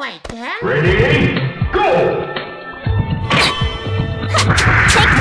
like. Ready? Go! Take